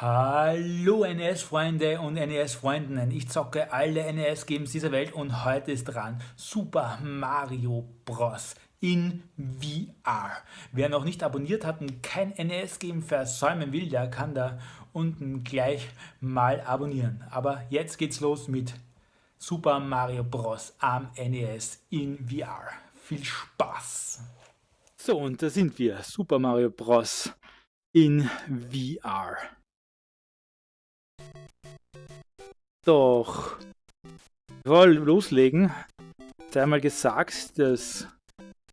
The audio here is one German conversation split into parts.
Hallo NES-Freunde und NES-Freundinnen, ich zocke alle NES-Games dieser Welt und heute ist dran Super Mario Bros. in VR. Wer noch nicht abonniert hat und kein NES-Game versäumen will, der kann da unten gleich mal abonnieren. Aber jetzt geht's los mit Super Mario Bros. am NES in VR. Viel Spaß! So, und da sind wir, Super Mario Bros. in VR. Doch, bevor wir loslegen, sei mal gesagt, dass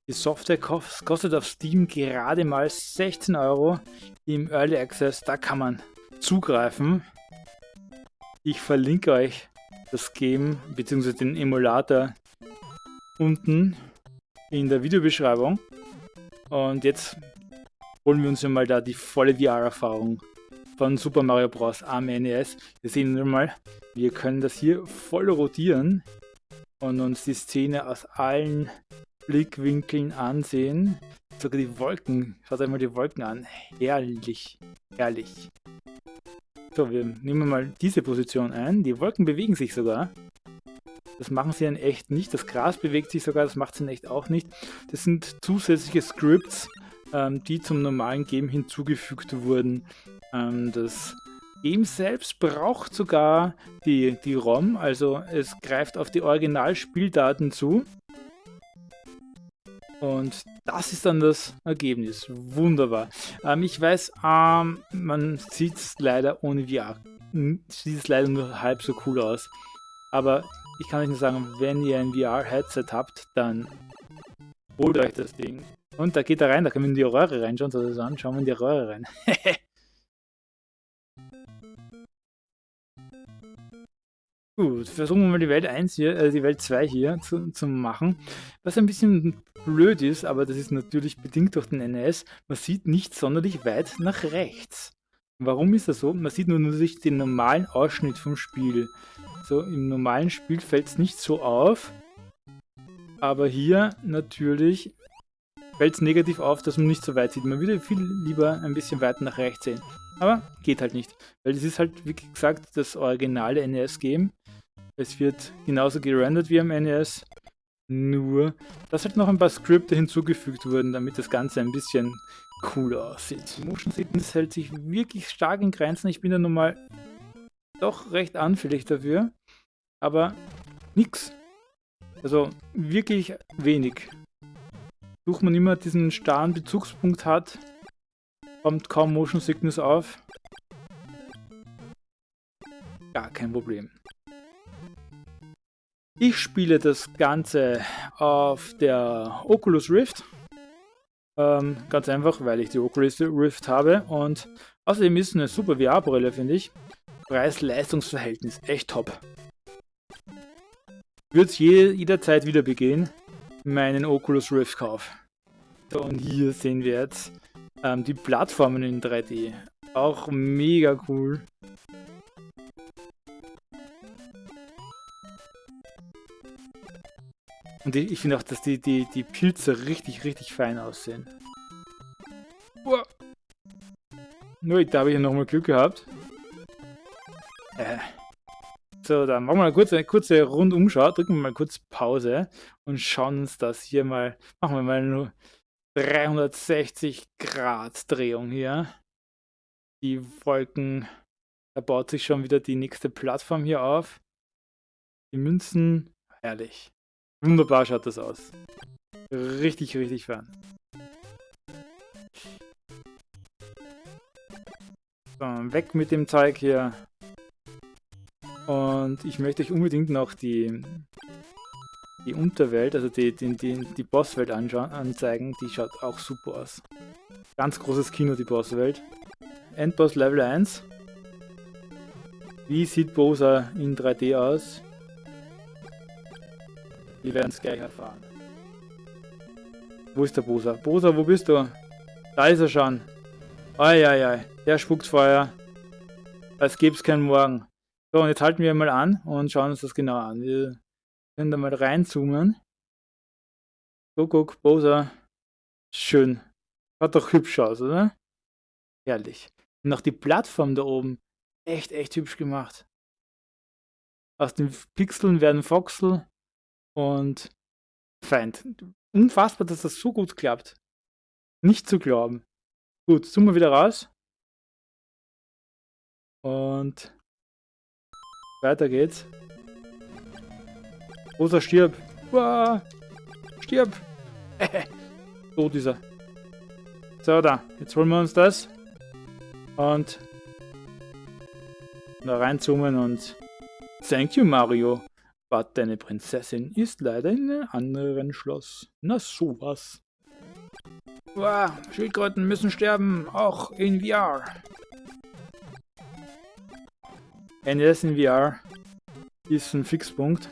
die Software kostet auf Steam gerade mal 16 Euro im Early Access. Da kann man zugreifen. Ich verlinke euch das Game bzw. den Emulator unten in der Videobeschreibung. Und jetzt holen wir uns ja mal da die volle VR-Erfahrung von Super Mario Bros. am NES. Wir sehen nun mal, wir können das hier voll rotieren und uns die Szene aus allen Blickwinkeln ansehen. Sogar die Wolken, schaut euch mal die Wolken an. Herrlich, herrlich. So, wir nehmen mal diese Position ein. Die Wolken bewegen sich sogar. Das machen sie in echt nicht. Das Gras bewegt sich sogar, das macht sie in echt auch nicht. Das sind zusätzliche Scripts, ähm, die zum normalen Game hinzugefügt wurden. Ähm, das Game selbst braucht sogar die, die ROM, also es greift auf die Originalspieldaten zu. Und das ist dann das Ergebnis. Wunderbar. Ähm, ich weiß, ähm, man sieht es leider ohne VR. Sieht es leider nur halb so cool aus. Aber ich kann euch nur sagen, wenn ihr ein VR-Headset habt, dann holt euch das Ding. Und da geht er rein, da können wir in die Röhre reinschauen, so das an, schauen wir in die Röhre rein. Gut, versuchen wir mal die Welt 1 hier, äh, die Welt 2 hier zu, zu machen. Was ein bisschen blöd ist, aber das ist natürlich bedingt durch den NES, man sieht nicht sonderlich weit nach rechts. Warum ist das so? Man sieht nur natürlich den normalen Ausschnitt vom Spiel. So, im normalen Spiel fällt es nicht so auf, aber hier natürlich fällt es negativ auf, dass man nicht so weit sieht. Man würde viel lieber ein bisschen weiter nach rechts sehen. Aber geht halt nicht, weil es ist halt, wie gesagt, das originale NES-Game. Es wird genauso gerendert wie am NES, nur dass halt noch ein paar Skripte hinzugefügt wurden, damit das Ganze ein bisschen cooler aussieht. Motion Sickness hält sich wirklich stark in Grenzen. Ich bin da nun mal doch recht anfällig dafür, aber nix. Also wirklich wenig. Sucht man immer diesen starren Bezugspunkt hat, kommt kaum Motion Sickness auf. Gar kein Problem. Ich spiele das Ganze auf der Oculus Rift. Ähm, ganz einfach, weil ich die Oculus Rift habe und außerdem ist es eine super VR-Brille, finde ich. Preis-Leistungs-Verhältnis, echt top. Würde es je, jederzeit wieder begehen, meinen Oculus Rift Kauf. So, und hier sehen wir jetzt ähm, die Plattformen in 3D. Auch mega cool. Und ich finde auch, dass die, die, die Pilze richtig, richtig fein aussehen. Uah. Nur, da habe ich nochmal Glück gehabt. Äh. So, dann machen wir mal kurz eine kurze Rundumschau, drücken wir mal kurz Pause und schauen uns das hier mal, machen wir mal nur 360 Grad Drehung hier. Die Wolken, da baut sich schon wieder die nächste Plattform hier auf. Die Münzen, herrlich. Wunderbar schaut das aus. Richtig, richtig fern. So, weg mit dem Zeug hier. Und ich möchte euch unbedingt noch die, die Unterwelt, also die, die, die, die Bosswelt anzeigen. Die schaut auch super aus. Ganz großes Kino, die Bosswelt. Endboss Level 1. Wie sieht Bosa in 3D aus? Wir werden es gleich erfahren. Wo ist der Bosa? Bosa, wo bist du? Da ist er schon. Eieiei, der spuckt Feuer. Als gäbe es keinen Morgen. So, und jetzt halten wir mal an und schauen uns das genau an. Wir können da mal reinzoomen. Guck, guck, Bosa. Schön. Hat doch hübsch aus, oder? Herrlich. Und auch die Plattform da oben. Echt, echt hübsch gemacht. Aus den Pixeln werden Voxel und Feind. Unfassbar, dass das so gut klappt. Nicht zu glauben. Gut, zoomen wir wieder raus. Und weiter geht's. Rosa, stirb. Uah, stirb. Tot ist er. So, da. Jetzt holen wir uns das. Und da reinzoomen und Thank you, Mario. But deine Prinzessin ist leider in einem anderen Schloss. Na sowas. Wow, Schildkröten müssen sterben, auch in VR. NES in VR ist ein Fixpunkt.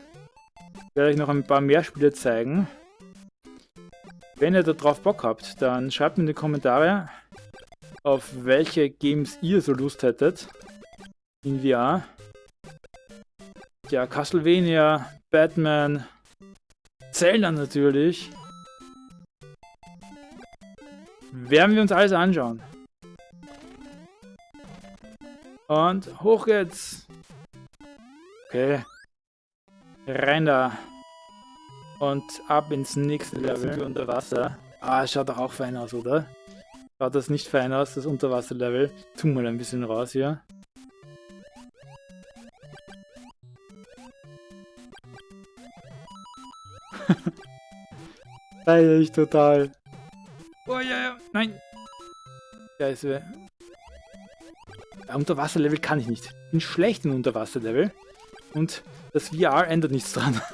Ich werde euch noch ein paar mehr Spiele zeigen. Wenn ihr darauf Bock habt, dann schreibt mir in die Kommentare, auf welche Games ihr so Lust hättet in VR. Ja, Castlevania, Batman, Zelda natürlich. Werden wir uns alles anschauen. Und hoch geht's. Okay. Rein da. Und ab ins nächste Level unter Wasser. Ah, schaut doch auch fein aus, oder? Schaut das nicht fein aus, das Unterwasserlevel. Tun mal ein bisschen raus hier. Feier ich total. Oh ja, ja, nein. Ja, Unterwasserlevel kann ich nicht. Ich bin schlecht im Unterwasserlevel. Und das VR ändert nichts dran.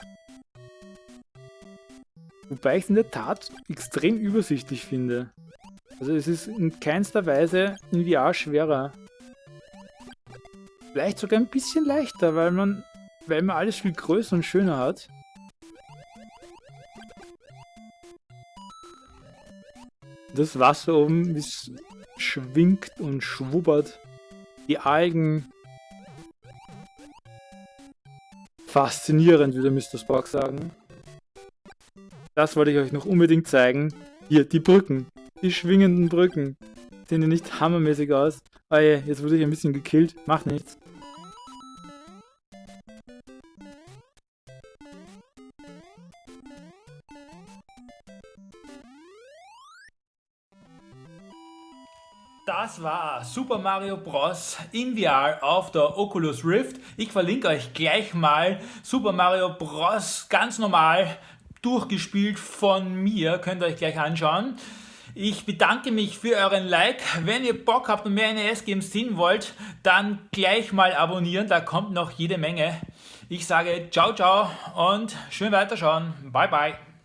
Wobei ich es in der Tat extrem übersichtlich finde. Also es ist in keinster Weise in VR schwerer. Vielleicht sogar ein bisschen leichter, weil man, weil man alles viel größer und schöner hat. Das Wasser oben schwingt und schwubbert. Die Algen. Faszinierend, würde Mr. Spock sagen. Das wollte ich euch noch unbedingt zeigen. Hier, die Brücken. Die schwingenden Brücken. Sehen die nicht hammermäßig aus? Ah je, jetzt wurde ich ein bisschen gekillt. Macht nichts. Das war Super Mario Bros. in VR auf der Oculus Rift. Ich verlinke euch gleich mal Super Mario Bros. ganz normal durchgespielt von mir. Könnt ihr euch gleich anschauen. Ich bedanke mich für euren Like. Wenn ihr Bock habt und mehr NES-Games sehen wollt, dann gleich mal abonnieren. Da kommt noch jede Menge. Ich sage ciao, ciao und schön weiterschauen. Bye, bye.